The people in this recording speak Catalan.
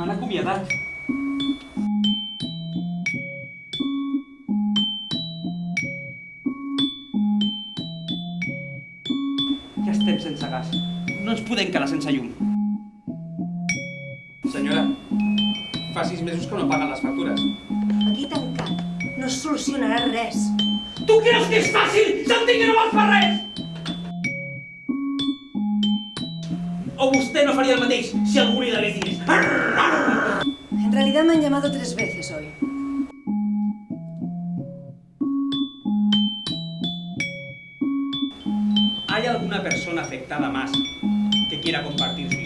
m'han acomiadat. Ja estem sense gas. No ens podem quedar sense llum. Senyora, fa sis mesos que no paguen les factures. Aquí tancat no es solucionarà res. Tu creus que és fàcil? Sentir que no vols fer res! o vostè no faria el mateix si algú li devés diners. En realidad me han llamado tres veces hoy. ¿Hay alguna persona afectada más que quiera compartir su